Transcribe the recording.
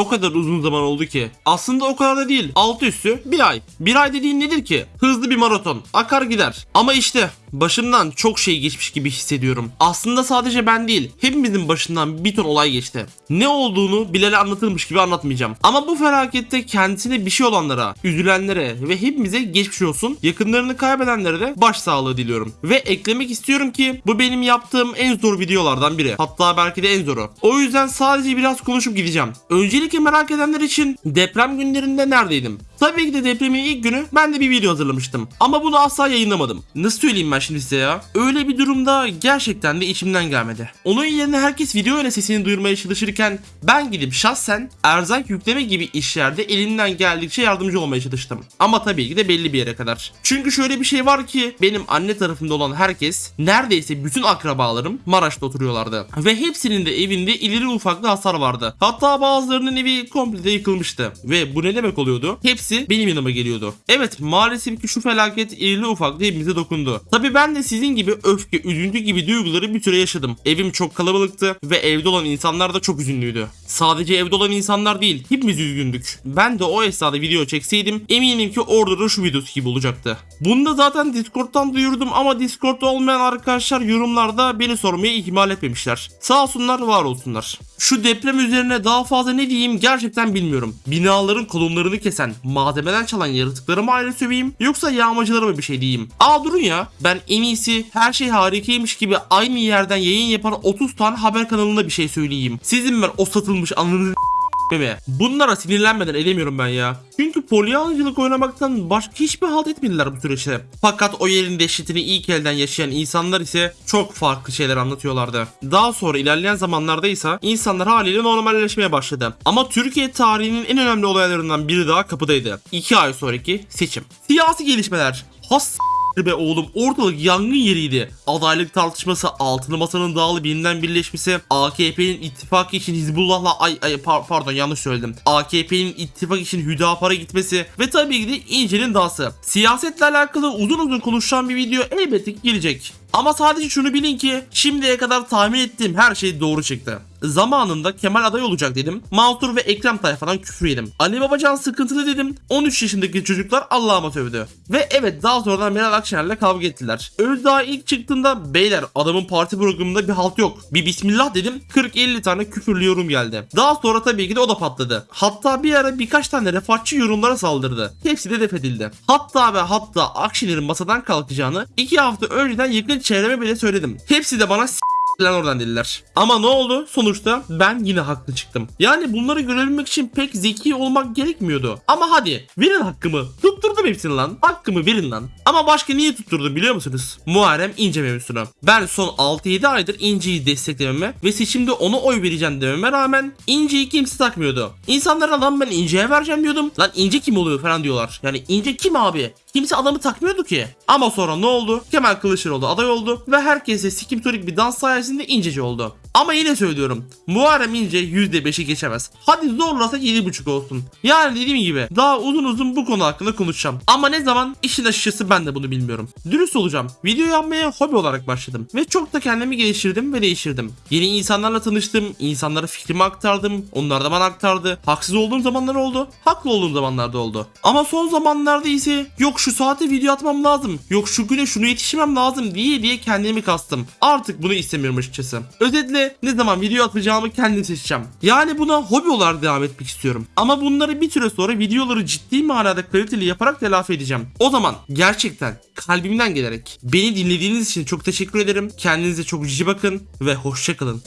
O kadar uzun zaman oldu ki. Aslında o kadar da değil. Altı üstü bir ay. Bir ay dediğin nedir ki? Hızlı bir maraton. Akar gider. Ama işte başımdan çok şey geçmiş gibi hissediyorum. Aslında sadece ben değil. Hepimizin başından bir ton olay geçti. Ne olduğunu Bilal'e anlatılmış gibi anlatmayacağım. Ama bu felakette kendisine bir şey olanlara, üzülenlere ve hepimize geçmiş olsun. Yakınlarını kaybedenlere de başsağlığı diliyorum. Ve eklemek istiyorum ki bu benim yaptığım en zor videolardan biri. Hatta belki de en zoru. O yüzden sadece biraz konuşup gideceğim. Öncelikle merak edenler için deprem günlerinde neredeydim? Tabii ki de depremin ilk günü ben de bir video hazırlamıştım. Ama bunu asla yayınlamadım. Nasıl söyleyeyim ben şimdi size ya? Öyle bir durumda gerçekten de içimden gelmedi. Onun yerine herkes video ile sesini duyurmaya çalışırken ben gidip şahsen erzak yükleme gibi işlerde elinden geldikçe yardımcı olmaya çalıştım. Ama tabii ki de belli bir yere kadar. Çünkü şöyle bir şey var ki benim anne tarafımda olan herkes neredeyse bütün akrabalarım Maraş'ta oturuyorlardı. Ve hepsinin de evinde ileri ufaklı hasar vardı. Hatta bazılarının evi komple yıkılmıştı. Ve bu ne demek oluyordu? Hepsi benim yanıma geliyordu. Evet maalesef ki şu felaket irili ufaklı hepimize dokundu. Tabii ben de sizin gibi öfke, üzüntü gibi duyguları bir süre yaşadım. Evim çok kalabalıktı ve evde olan insanlar da çok üzünlüydü. Sadece evde olan insanlar değil, hepimiz üzgündük. Ben de o esnada video çekseydim eminim ki orada da şu videosu gibi olacaktı. Bunu da zaten Discord'dan duyurdum ama Discord'da olmayan arkadaşlar yorumlarda beni sormayı ihmal etmemişler. Sağ olsunlar, var olsunlar. Şu deprem üzerine daha fazla ne diyeyim gerçekten bilmiyorum. Binaların kolonlarını kesen, malzemeden çalan yaratıkları mı ayrı söveyim yoksa yağmacılara mı bir şey diyeyim? Aa durun ya ben en iyisi her şey harikaymış gibi aynı yerden yayın yapan 30 tane haber kanalına bir şey söyleyeyim. Sizin ben o satılmış anınızı mi? Bunlara sinirlenmeden edemiyorum ben ya. Çünkü polyancılık oynamaktan başka hiçbir halt etmediler bu süreçte. Fakat o yerin dehşetini ilk elden yaşayan insanlar ise çok farklı şeyler anlatıyorlardı. Daha sonra ilerleyen zamanlarda ise insanlar haliyle normalleşmeye başladı. Ama Türkiye tarihinin en önemli olaylarından biri daha kapıdaydı. 2 ay sonraki seçim. Siyasi gelişmeler. Has be oğlum ortalık yangın yeriydi. Adaylık tartışması, altılı masanın dağılıp yeniden birleşmesi, AKP'nin ittifak için Hizbullah'la ay, ay par- pardon yanlış söyledim. AKP'nin ittifak için Hüdapar'a gitmesi ve tabii ki de İnce'nin dağısı. Siyasetle alakalı uzun uzun konuşan bir video elbette gelecek. Ama sadece şunu bilin ki şimdiye kadar tahmin ettiğim her şey doğru çıktı. Zamanında Kemal aday olacak dedim. Mansur ve Ekrem tayfadan küfür yedim. Ali Babacan sıkıntılı dedim. 13 yaşındaki çocuklar Allah'ıma sövdü. Ve evet daha sonradan Meral Akşener'le kavga ettiler. Özdağ ilk çıktığında beyler adamın parti programında bir halt yok. Bir bismillah dedim 40-50 tane küfürlü yorum geldi. Daha sonra tabii ki de o da patladı. Hatta bir ara birkaç tane refahçı yorumlara saldırdı. Hepsi de def edildi. Hatta ve hatta Akşener'in masadan kalkacağını 2 hafta önceden yakın çevreme bile söyledim. Hepsi de bana s- lan oradan dediler. Ama ne oldu? Sonuçta ben yine haklı çıktım. Yani bunları görebilmek için pek zeki olmak gerekmiyordu. Ama hadi verin hakkımı. Tutturdum hepsini lan. Hakkımı verin lan. Ama başka niye tutturdum biliyor musunuz? Muharrem İnce mevzusunu. Ben son 6-7 aydır İnce'yi desteklememe ve seçimde ona oy vereceğim dememe rağmen İnce'yi kimse takmıyordu. İnsanlara lan ben İnce'ye vereceğim diyordum. Lan İnce kim oluyor falan diyorlar. Yani İnce kim abi? Kimse adamı takmıyordu ki. Ama sonra ne oldu? Kemal Kılıçdaroğlu aday oldu ve herkese sikimtorik bir dans sayesinde inceci oldu. Ama yine söylüyorum. Muharrem İnce %5'i geçemez. Hadi zorlasa 7.5 olsun. Yani dediğim gibi daha uzun uzun bu konu hakkında konuşacağım. Ama ne zaman işin açıkçası ben de bunu bilmiyorum. Dürüst olacağım. Video yapmaya hobi olarak başladım. Ve çok da kendimi geliştirdim ve değiştirdim. Yeni insanlarla tanıştım. insanlara fikrimi aktardım. Onlar da bana aktardı. Haksız olduğum zamanlar oldu. Haklı olduğum zamanlarda oldu. Ama son zamanlarda ise yok şu saate video atmam lazım. Yok şu güne şunu yetişmem lazım diye diye kendimi kastım. Artık bunu istemiyorum açıkçası. Özetle ne zaman video atacağımı kendim seçeceğim. Yani buna hobi olarak devam etmek istiyorum. Ama bunları bir süre sonra videoları ciddi manada kaliteli yaparak telafi edeceğim. O zaman gerçekten kalbimden gelerek beni dinlediğiniz için çok teşekkür ederim. Kendinize çok cici bakın ve hoşça kalın.